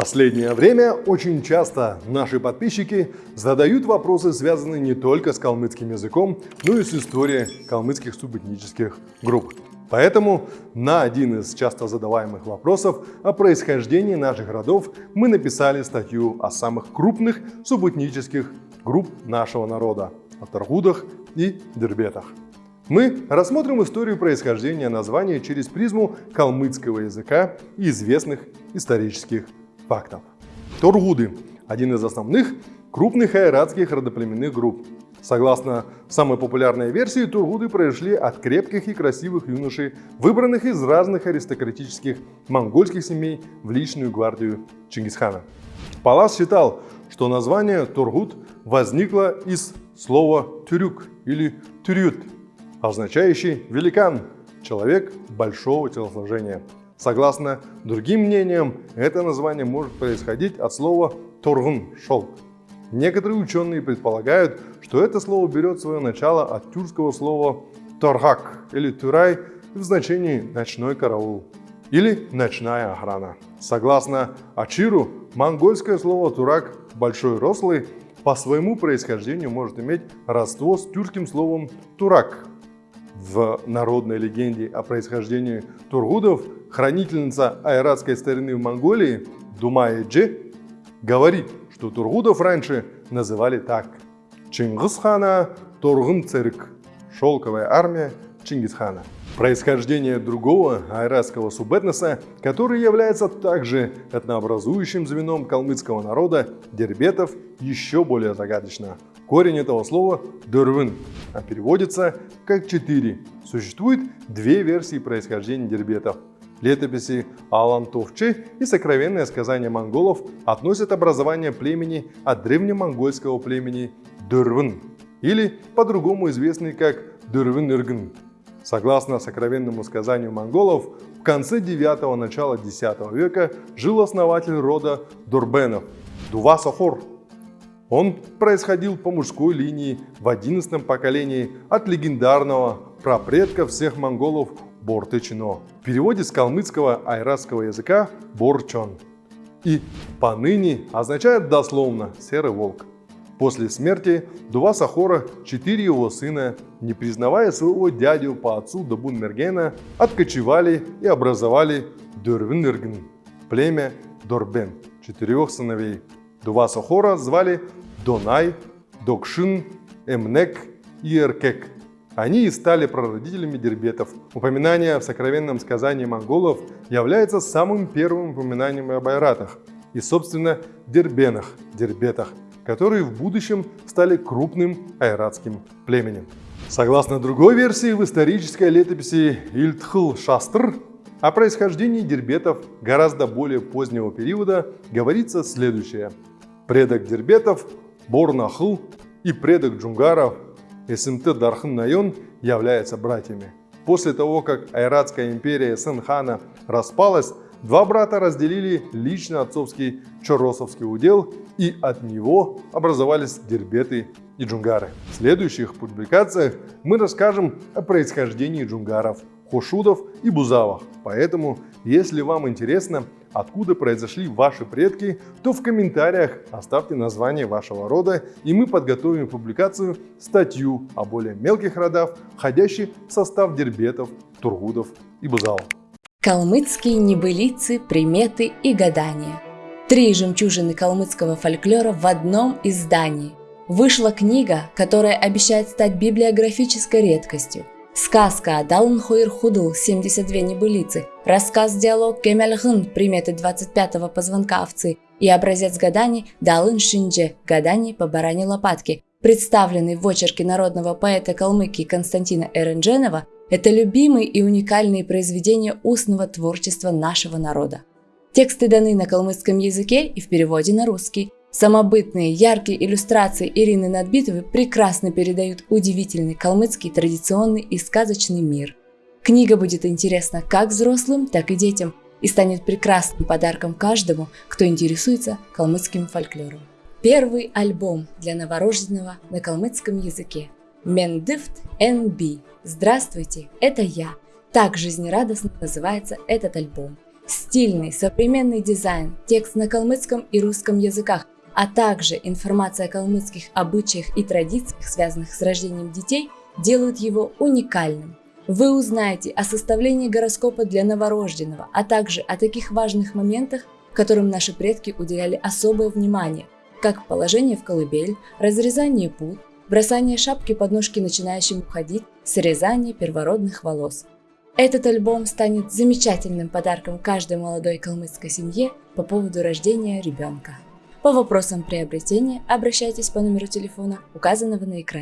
последнее время очень часто наши подписчики задают вопросы, связанные не только с калмыцким языком, но и с историей калмыцких субэтнических групп. Поэтому на один из часто задаваемых вопросов о происхождении наших родов мы написали статью о самых крупных субэтнических групп нашего народа – о Таргудах и Дербетах. Мы рассмотрим историю происхождения названия через призму калмыцкого языка и известных исторических фактов. Торгуды – один из основных крупных айратских родоплеменных групп. Согласно самой популярной версии, тургуды произошли от крепких и красивых юношей, выбранных из разных аристократических монгольских семей в личную гвардию Чингисхана. Палас считал, что название Тургуд возникло из слова «тюрюк» или «тюрют», означающий «великан», человек большого телосложения. Согласно другим мнениям, это название может происходить от слова «торгун» – «шелк». Некоторые ученые предполагают, что это слово берет свое начало от тюркского слова «торгак» или «тюрай» в значении «ночной караул» или «ночная охрана». Согласно Ачиру, монгольское слово «турак» – «большой рослый» по своему происхождению может иметь родство с тюркским словом «турак», в народной легенде о происхождении тургудов хранительница айратской старины в Монголии Думая Дже говорит, что тургудов раньше называли так. Чингисхана Тургун Цирк, шелковая армия Чингисхана. Происхождение другого айратского субэтноса, который является также этнообразующим звеном калмыцкого народа, дербетов, еще более загадочно. Корень этого слова – дурвын, а переводится как «четыре». Существует две версии происхождения дербетов. Летописи Алан Товчи и сокровенное сказание монголов относят образование племени от древнемонгольского племени Дурвын, или по-другому известный как Дурвын-Иргн. Согласно сокровенному сказанию монголов, в конце 9 начала 10 века жил основатель рода Дурбенов – Дувасахор, он происходил по мужской линии в одиннадцатом поколении от легендарного прапредка всех монголов Бортычино. В переводе с калмыцкого айратского языка Борчон. И поныне означает дословно «серый волк». После смерти Дува Сахора четыре его сына, не признавая своего дядю по отцу Дабун-Мергена, откочевали и образовали Дурвиныргн, племя Дорбен, четырех сыновей. Дува Сахора звали Донай, Докшин, Эмнек и Эркек. Они и стали прародителями дербетов. Упоминание в сокровенном сказании монголов является самым первым упоминанием об айратах и, собственно, дербенах, дербетах, которые в будущем стали крупным айратским племенем. Согласно другой версии, в исторической летописи Ильтхл Шастр о происхождении дербетов гораздо более позднего периода говорится следующее. Предок дербетов Борнахл и предок джунгаров СМТ Дархан Найон являются братьями. После того, как Айратская империя Сенхана распалась, два брата разделили лично отцовский Чоросовский удел и от него образовались дербеты и джунгары. В следующих публикациях мы расскажем о происхождении джунгаров, хошудов и бузавах. Поэтому, если вам интересно, откуда произошли ваши предки, то в комментариях оставьте название вашего рода, и мы подготовим публикацию статью о более мелких родах, входящих в состав дербетов, тургудов и бузалов. Калмыцкие небылицы, приметы и гадания. Три жемчужины калмыцкого фольклора в одном издании. Вышла книга, которая обещает стать библиографической редкостью – Сказка «Далн Хуир Худл» 72 небылицы, рассказ-диалог «Кемельгын» приметы 25-го позвонка овцы и образец гаданий «Далын Шиндже» гаданий по баране лопатки, представленный в очерке народного поэта Калмыкии Константина Эрендженова, это любимые и уникальные произведения устного творчества нашего народа. Тексты даны на калмыцком языке и в переводе на русский – Самобытные, яркие иллюстрации Ирины Надбитовой прекрасно передают удивительный калмыцкий традиционный и сказочный мир. Книга будет интересна как взрослым, так и детям и станет прекрасным подарком каждому, кто интересуется калмыцким фольклором. Первый альбом для новорожденного на калмыцком языке. Мендифт NB. Здравствуйте, это я. Так жизнерадостно называется этот альбом. Стильный, современный дизайн, текст на калмыцком и русском языках, а также информация о калмыцких обычаях и традициях, связанных с рождением детей, делают его уникальным. Вы узнаете о составлении гороскопа для новорожденного, а также о таких важных моментах, которым наши предки уделяли особое внимание, как положение в колыбель, разрезание пут, бросание шапки под ножки начинающим ходить, срезание первородных волос. Этот альбом станет замечательным подарком каждой молодой калмыцкой семье по поводу рождения ребенка. По вопросам приобретения обращайтесь по номеру телефона, указанного на экране.